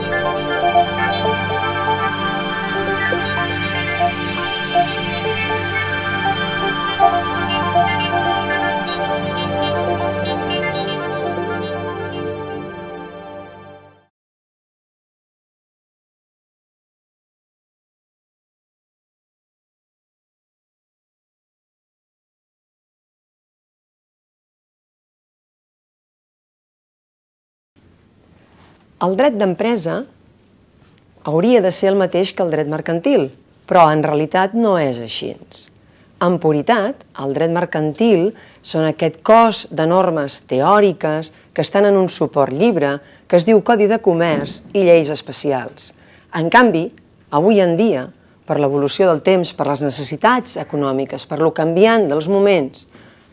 Música El dret d'empresa hauria de ser el mateix que el dret mercantil, però en realitat no és així. En puritat, el dret mercantil són aquest cos de normes teòriques que estan en un suport llibre que es diu Codi de Comerç i lleis especials. En canvi, avui en dia, per l'evolució del temps, per les necessitats econòmiques, per lo canviant dels moments,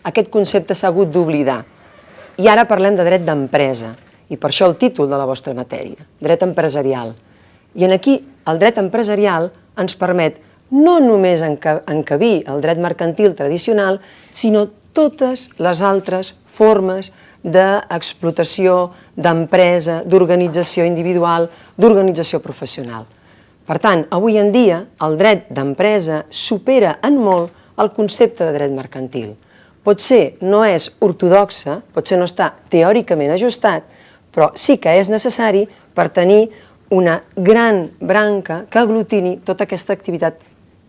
aquest concepte s'ha hagut d'oblidar. I ara parlem de dret d'empresa, i per això el títol de la vostra matèria, dret empresarial. I en aquí el dret empresarial ens permet no només encabir el dret mercantil tradicional, sinó totes les altres formes d'explotació, d'empresa, d'organització individual, d'organització professional. Per tant, avui en dia, el dret d'empresa supera en molt el concepte de dret mercantil. Potser no és ortodoxa, potser no està teòricament ajustat, però sí que és necessari per tenir una gran branca que aglutini tota aquesta activitat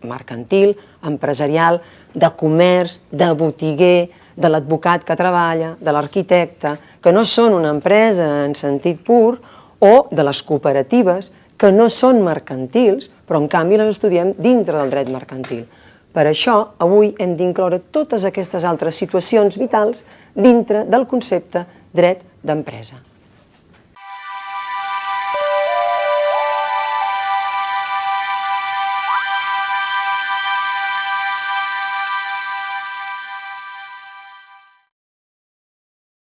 mercantil, empresarial, de comerç, de botiguer, de l'advocat que treballa, de l'arquitecte, que no són una empresa en sentit pur, o de les cooperatives, que no són mercantils, però en canvi les estudiem dintre del dret mercantil. Per això, avui hem d'incloure totes aquestes altres situacions vitals dintre del concepte dret d'empresa.